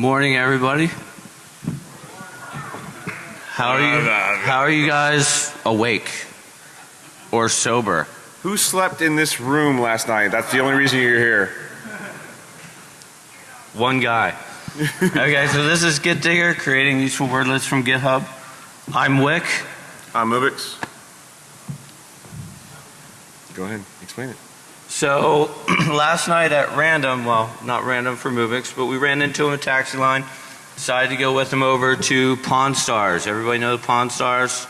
Morning, everybody. How are you? How are you guys awake or sober? Who slept in this room last night? That's the only reason you're here. One guy. okay, so this is Git Digger creating useful word lists from GitHub. I'm Wick. I'm Mubix. Go ahead, explain it. So last night at random, well, not random for Mubix, but we ran into him at taxi line. Decided to go with him over to Pawn Stars. Everybody know the Pawn Stars?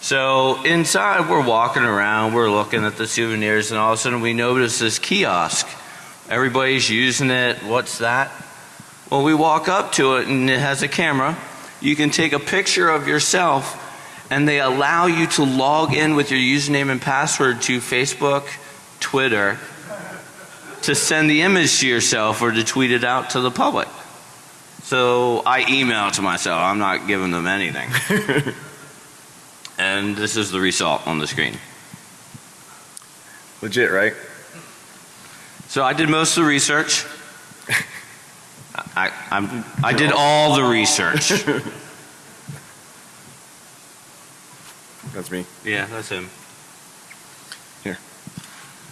So inside we're walking around, we're looking at the souvenirs and all of a sudden we notice this kiosk. Everybody's using it. What's that? Well, we walk up to it and it has a camera. You can take a picture of yourself and they allow you to log in with your username and password to Facebook, Twitter to send the image to yourself or to tweet it out to the public. So I email to myself. I'm not giving them anything. and this is the result on the screen. Legit, right? So I did most of the research. I, I'm, I did all the research. That's me. yeah, that's him. Here.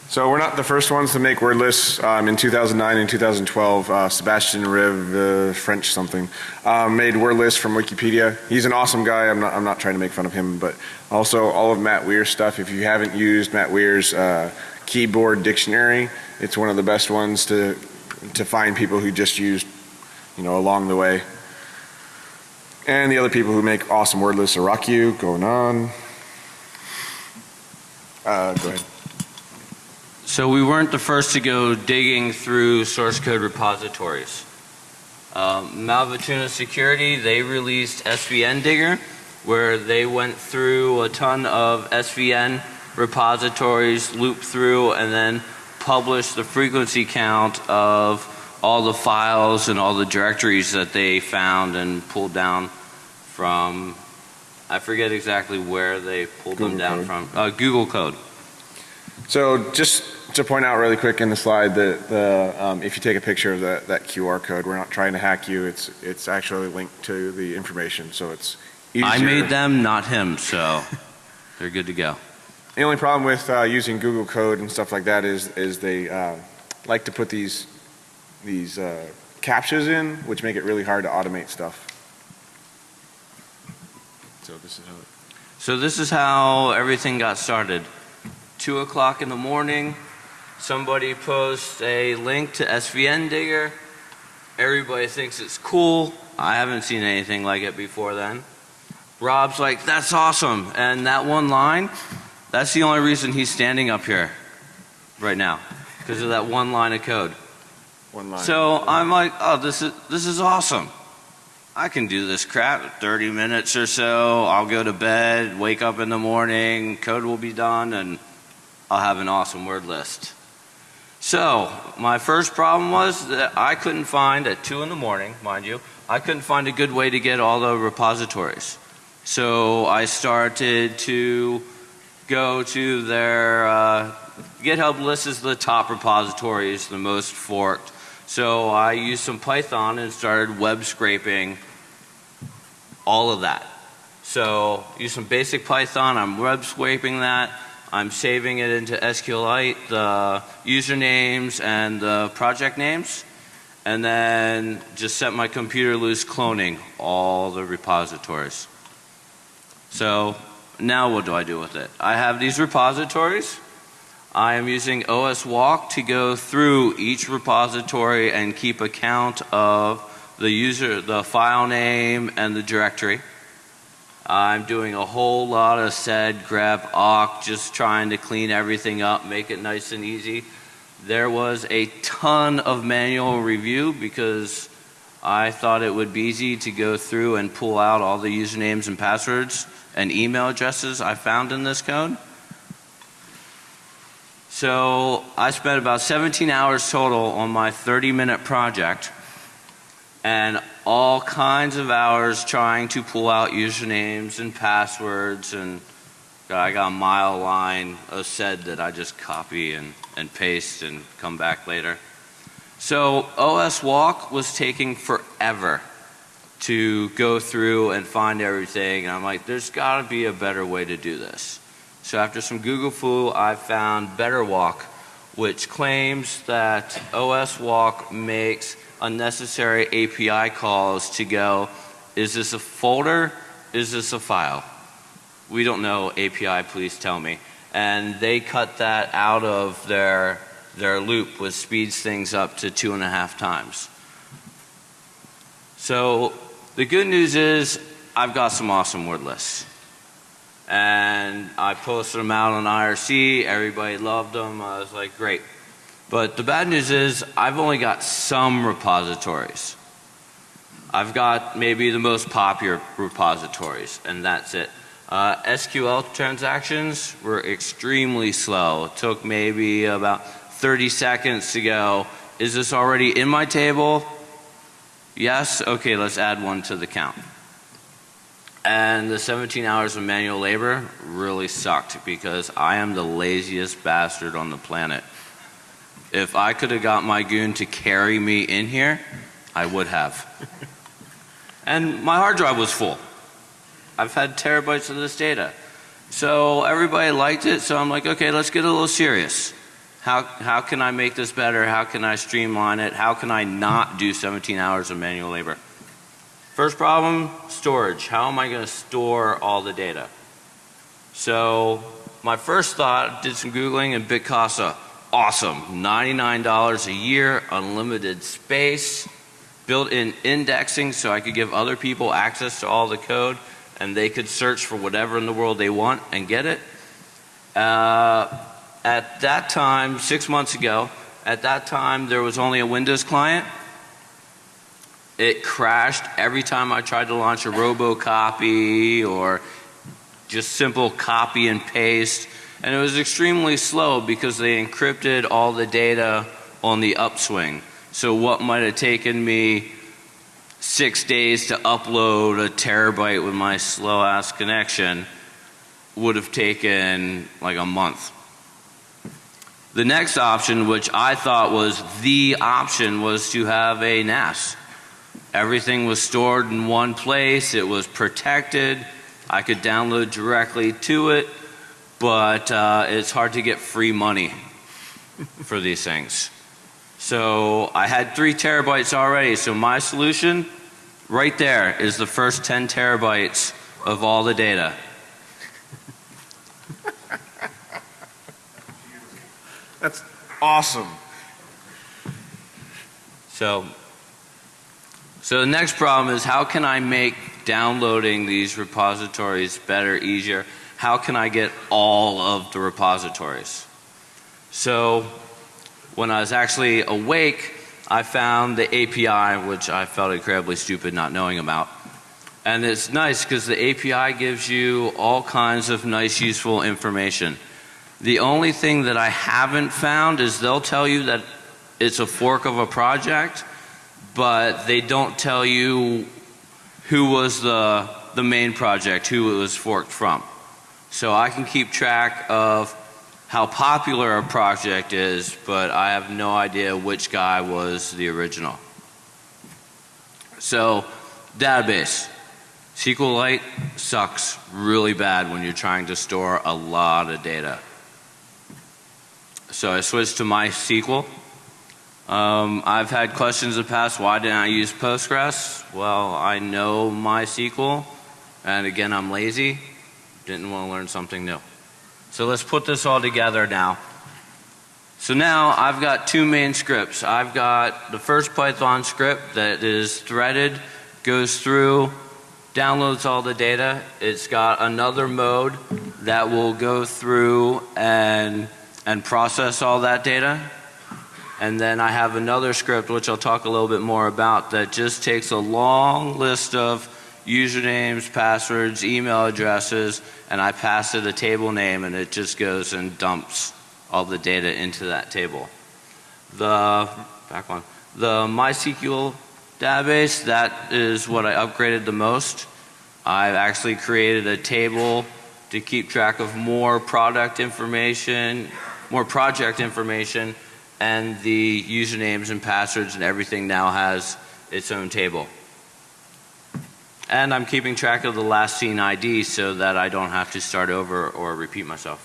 So we're not the first ones to make word lists. Um, in 2009 and 2012, uh, Sebastian Riv, uh, French something, uh, made word lists from Wikipedia. He's an awesome guy. I'm not, I'm not trying to make fun of him, but also all of Matt Weir's stuff. If you haven't used Matt Weir's uh, keyboard dictionary, it's one of the best ones to to find people who just used, you know, along the way. And the other people who make awesome word lists are Rockyu, going on. Uh, go ahead. So we weren't the first to go digging through source code repositories. Um, Malvatuna Security, they released SVN Digger where they went through a ton of SVN repositories, looped through and then published the frequency count of all the files and all the directories that they found and pulled down from, I forget exactly where they pulled Google them down code. from, uh, Google code. So just to point out really quick in the slide that the um, if you take a picture of that, that QR code, we're not trying to hack you. It's it's actually linked to the information, so it's easier. I made them, not him, so they're good to go. The only problem with uh, using Google code and stuff like that is is they uh, like to put these these uh, captchas in, which make it really hard to automate stuff. So this is how. It, So this is how everything got started. Two o'clock in the morning, somebody posts a link to SVN Digger. Everybody thinks it's cool. I haven't seen anything like it before then. Rob's like, that's awesome. And that one line, that's the only reason he's standing up here right now. Because of that one line of code. one line. So I'm like, oh, this is this is awesome. I can do this crap 30 minutes or so. I'll go to bed, wake up in the morning, code will be done, and I'll have an awesome word list. So my first problem was that I couldn't find at two in the morning, mind you, I couldn't find a good way to get all the repositories. So I started to go to their uh, GitHub lists is the top repositories, the most forked. So I used some Python and started web scraping all of that. So use some basic Python, I'm web scraping that, I'm saving it into SQLite, the usernames and the project names, and then just set my computer loose cloning all the repositories. So now what do I do with it? I have these repositories. I am using OS Walk to go through each repository and keep account of the user, the file name and the directory. I'm doing a whole lot of sed, grep, awk, just trying to clean everything up, make it nice and easy. There was a ton of manual review because I thought it would be easy to go through and pull out all the usernames and passwords and email addresses I found in this code. So I spent about 17 hours total on my 30 minute project and all kinds of hours trying to pull out usernames and passwords and I got a mile line of said that I just copy and, and paste and come back later. So OS Walk was taking forever to go through and find everything. And I'm like, there's got to be a better way to do this. So after some Google foo, I found Better Walk, which claims that OS Walk makes unnecessary API calls to go, is this a folder? Is this a file? We don't know API, please tell me. And they cut that out of their, their loop, which speeds things up to two and a half times. So the good news is I've got some awesome word lists. And I posted them out on IRC, everybody loved them, I was like, great. But the bad news is I've only got some repositories. I've got maybe the most popular repositories, and that's it. Uh, SQL transactions were extremely slow. It took maybe about 30 seconds to go, is this already in my table? Yes? Okay, let's add one to the count. And the 17 hours of manual labor really sucked because I am the laziest bastard on the planet. If I could have got my goon to carry me in here, I would have. and my hard drive was full. I've had terabytes of this data. So everybody liked it, so I'm like, okay, let's get a little serious. How, how can I make this better? How can I streamline it? How can I not do 17 hours of manual labor? First problem, storage. How am I going to store all the data? So my first thought, did some Googling and Bitcasa awesome. $99 a year, unlimited space, built-in indexing so I could give other people access to all the code and they could search for whatever in the world they want and get it. Uh, at that time, six months ago, at that time there was only a Windows client. It crashed every time I tried to launch a robocopy or just simple copy and paste and it was extremely slow because they encrypted all the data on the upswing. So what might have taken me six days to upload a terabyte with my slow ass connection would have taken like a month. The next option, which I thought was the option, was to have a NAS. Everything was stored in one place, it was protected, I could download directly to it but uh, it's hard to get free money for these things. So I had three terabytes already. So my solution right there is the first 10 terabytes of all the data. That's awesome. So, so the next problem is how can I make downloading these repositories better, easier? how can I get all of the repositories? So when I was actually awake, I found the API, which I felt incredibly stupid not knowing about. And it's nice because the API gives you all kinds of nice, useful information. The only thing that I haven't found is they'll tell you that it's a fork of a project, but they don't tell you who was the, the main project, who it was forked from. So I can keep track of how popular a project is, but I have no idea which guy was the original. So, database. SQLite sucks really bad when you're trying to store a lot of data. So I switched to MySQL. Um, I've had questions in the past, why didn't I use Postgres? Well, I know MySQL, and again, I'm lazy. Didn't want to learn something new. So let's put this all together now. So now I've got two main scripts. I've got the first Python script that is threaded, goes through, downloads all the data. It's got another mode that will go through and, and process all that data. And then I have another script which I'll talk a little bit more about that just takes a long list of usernames, passwords, email addresses, and I pass it a table name and it just goes and dumps all the data into that table. The back one, the MySQL database, that is what I upgraded the most. I've actually created a table to keep track of more product information, more project information, and the usernames and passwords and everything now has its own table. And I'm keeping track of the last seen ID so that I don't have to start over or repeat myself.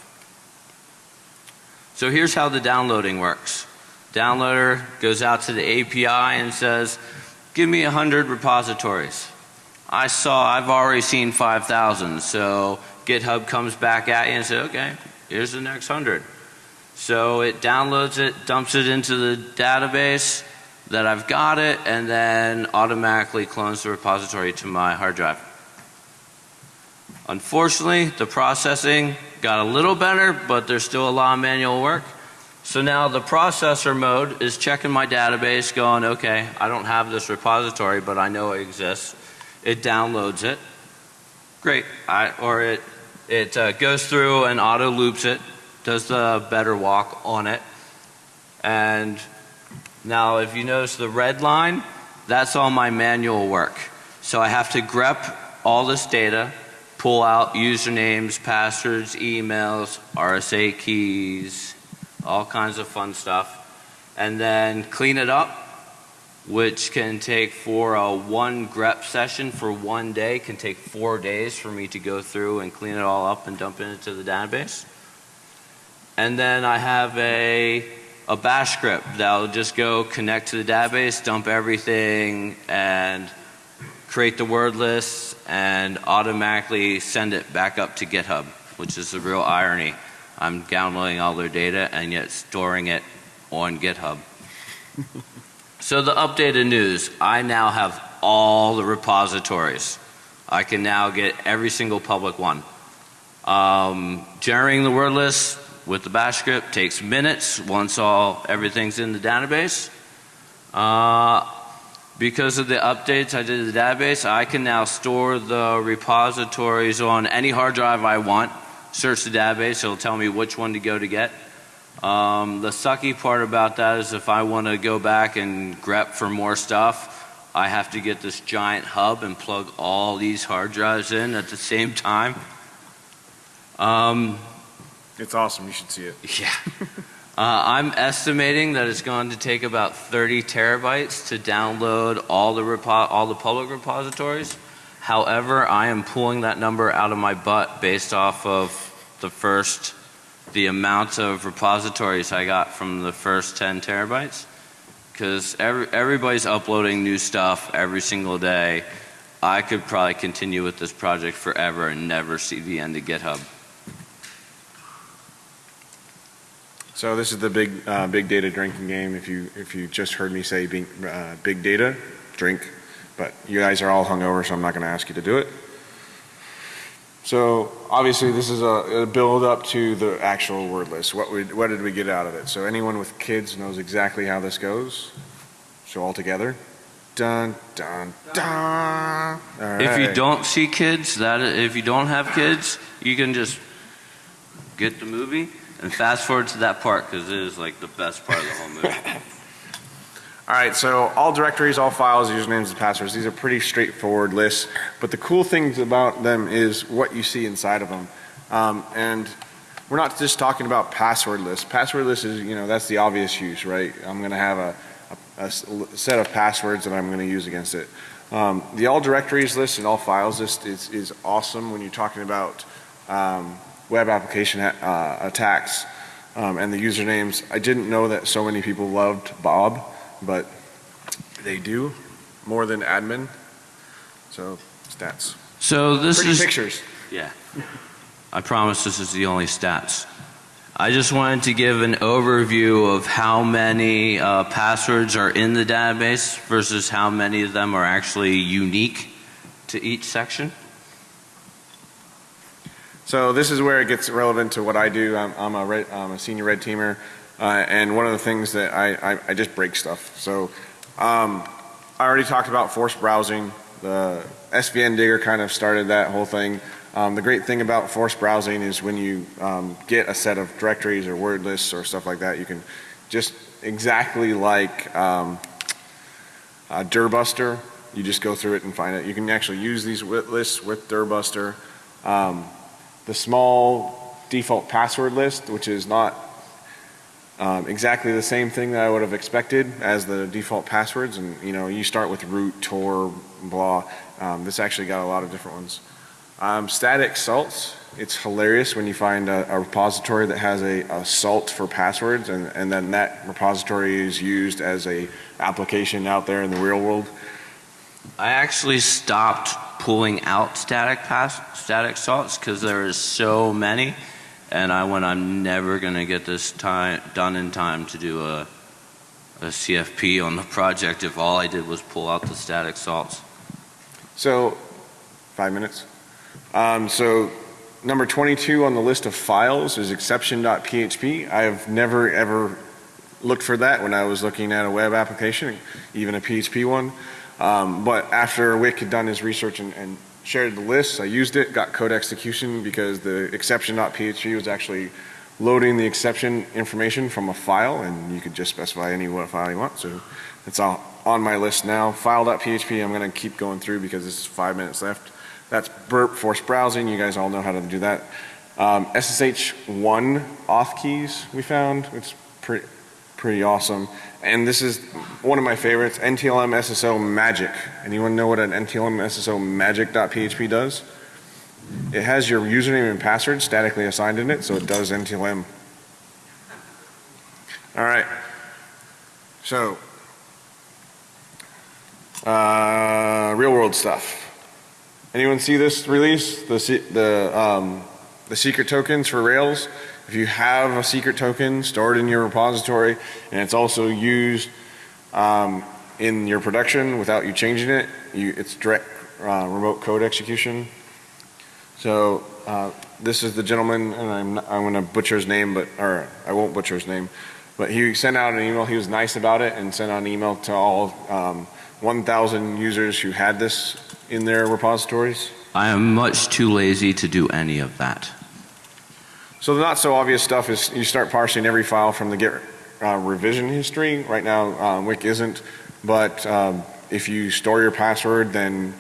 So here's how the downloading works. Downloader goes out to the API and says, give me a 100 repositories. I saw, I've already seen 5,000, so GitHub comes back at you and says, okay, here's the next 100. So it downloads it, dumps it into the database that I've got it, and then automatically clones the repository to my hard drive. Unfortunately, the processing got a little better, but there's still a lot of manual work. So now the processor mode is checking my database going, okay, I don't have this repository, but I know it exists. It downloads it. Great. I, or it, it uh, goes through and auto loops it, does the better walk on it. And now if you notice the red line, that's all my manual work. So I have to grep all this data, pull out usernames, passwords, emails, RSA keys, all kinds of fun stuff, and then clean it up, which can take for a one grep session for one day, can take four days for me to go through and clean it all up and dump it into the database. And then I have a, a bash script that'll just go connect to the database, dump everything, and create the word list and automatically send it back up to GitHub, which is the real irony. I'm downloading all their data and yet storing it on GitHub. so the updated news, I now have all the repositories. I can now get every single public one. Um, generating the word list with the bash script takes minutes once all everything's in the database. Uh, because of the updates I did to the database, I can now store the repositories on any hard drive I want search the database, it'll tell me which one to go to get. Um, the sucky part about that is if I want to go back and grep for more stuff, I have to get this giant hub and plug all these hard drives in at the same time. Um, It's awesome. You should see it. yeah. Uh, I'm estimating that it's going to take about 30 terabytes to download all the all the public repositories. However, I am pulling that number out of my butt based off of the first, the amount of repositories I got from the first 10 terabytes. Because every, everybody's uploading new stuff every single day. I could probably continue with this project forever and never see the end of GitHub. So this is the big, uh, big data drinking game. If you, if you just heard me say big, uh, big data, drink. But you guys are all hungover, so I'm not going to ask you to do it. So obviously this is a, a, build up to the actual word list. What, we, what did we get out of it? So anyone with kids knows exactly how this goes. So all together. Dun, dun, dun. If you don't see kids, that if you don't have kids, you can just get the movie and fast forward to that part because it is like the best part of the whole movie. All right, so all directories, all files, usernames, and passwords, these are pretty straightforward lists. But the cool things about them is what you see inside of them. Um, and we're not just talking about password lists. Password lists is, you know, that's the obvious use, right? I'm going to have a, a, a, set of passwords that I'm going to use against it. Um, the all directories list and all files list is, is awesome when you're talking about um, web application uh, attacks um, and the usernames. I didn't know that so many people loved Bob but they do more than admin. So stats. So this Pretty is pictures. Yeah. I promise this is the only stats. I just wanted to give an overview of how many uh, passwords are in the database versus how many of them are actually unique to each section. So this is where it gets relevant to what I do. I'm, I'm, a, red, I'm a senior red teamer. Uh, and one of the things that I, I, I just break stuff. So um, I already talked about forced browsing. The SVN digger kind of started that whole thing. Um, the great thing about forced browsing is when you um, get a set of directories or word lists or stuff like that, you can just exactly like um, Dirbuster, you just go through it and find it. You can actually use these lists with Dirbuster. Um, the small default password list, which is not um, exactly the same thing that I would have expected as the default passwords. And, you know, you start with root, tor, blah. Um, this actually got a lot of different ones. Um, static salts, it's hilarious when you find a, a repository that has a, a, salt for passwords and, and then that repository is used as a application out there in the real world. I actually stopped pulling out static pass, static salts because there is so many and I went, I'm never going to get this time done in time to do a, a CFP on the project if all I did was pull out the static salts. So, five minutes. Um, so, number 22 on the list of files is exception.php. I have never ever looked for that when I was looking at a web application, even a PHP one. Um, but after Wick had done his research and, and shared the list. I used it, got code execution because the exception.php was actually loading the exception information from a file and you could just specify any what file you want. So it's all on my list now. File.php I'm going to keep going through because is five minutes left. That's burp force browsing. You guys all know how to do that. Um, SSH1 auth keys we found. It's pretty, pretty awesome. And this is one of my favorites, NTLM SSO Magic. Anyone know what an NTLM SSO Magic.php does? It has your username and password statically assigned in it, so it does NTLM. All right. So, uh, real world stuff. Anyone see this release? The, the, um, the secret tokens for Rails? If you have a secret token stored in your repository and it's also used um, in your production without you changing it, you, it's direct uh, remote code execution. So uh, this is the gentleman, and I'm, I'm going to butcher his name, but or I won't butcher his name, but he sent out an email. He was nice about it and sent out an email to all um, 1,000 users who had this in their repositories. I am much too lazy to do any of that. So the not so obvious stuff is you start parsing every file from the Git uh, revision history. Right now, um, Wick isn't, but um, if you store your password, then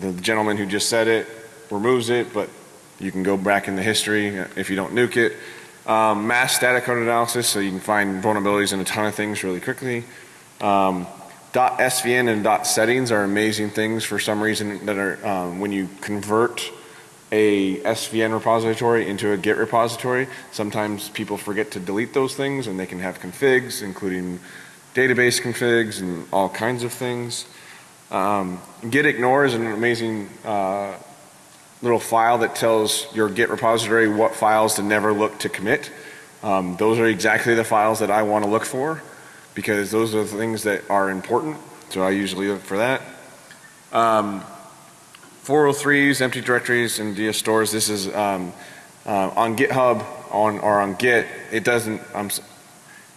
the gentleman who just said it removes it, but you can go back in the history if you don't nuke it. Um, mass static code analysis, so you can find vulnerabilities in a ton of things really quickly. Um, .svn and .settings are amazing things for some reason that are um, when you convert a SVN repository into a Git repository. Sometimes people forget to delete those things and they can have configs, including database configs and all kinds of things. Um, Git ignore is an amazing uh, little file that tells your Git repository what files to never look to commit. Um, those are exactly the files that I want to look for because those are the things that are important. So I usually look for that. Um, 403s, empty directories, and DS stores. This is um, uh, on GitHub on or on Git. It doesn't, um,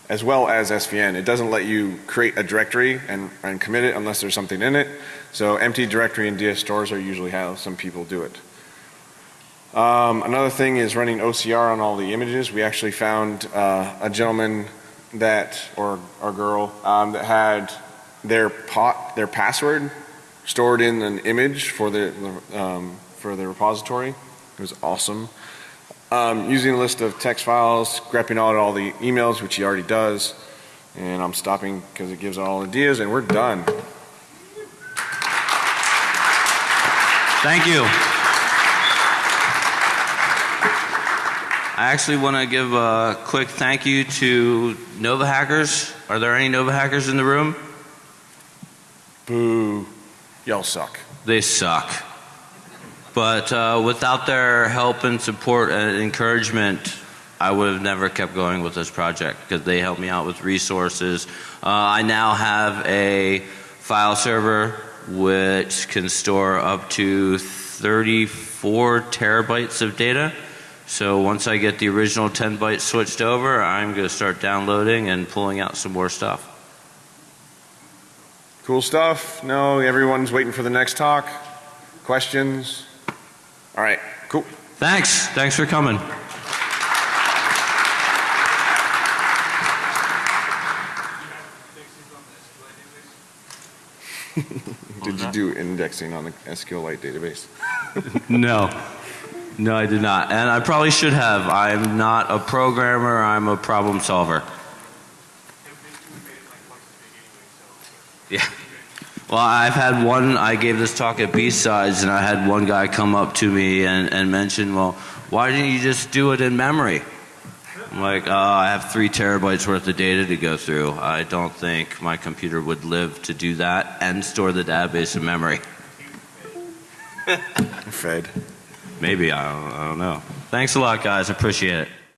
as well as SVN, it doesn't let you create a directory and, and commit it unless there's something in it. So empty directory and DS stores are usually how some people do it. Um, another thing is running OCR on all the images. We actually found uh, a gentleman that or or girl um, that had their pot their password stored in an image for the, um, for the repository. It was awesome. Um, using a list of text files, grepping out all the emails, which he already does. And I'm stopping because it gives all ideas and we're done. Thank you. I actually want to give a quick thank you to Nova Hackers. Are there any Nova Hackers in the room? Boo. Y'all suck. They suck. But uh, without their help and support and encouragement, I would have never kept going with this project because they helped me out with resources. Uh, I now have a file server which can store up to 34 terabytes of data. So once I get the original 10 bytes switched over, I'm going to start downloading and pulling out some more stuff. Cool stuff? No, everyone's waiting for the next talk? Questions? All right, cool. Thanks. Thanks for coming. did you do indexing on the SQLite database? no. No, I did not. And I probably should have. I'm not a programmer, I'm a problem solver. Well, I've had one, I gave this talk at B-Sides, and I had one guy come up to me and, and mention, well, why didn't you just do it in memory? I'm like, oh, I have three terabytes worth of data to go through. I don't think my computer would live to do that and store the database in memory. Fed. Maybe, I don't, I don't know. Thanks a lot, guys. Appreciate it.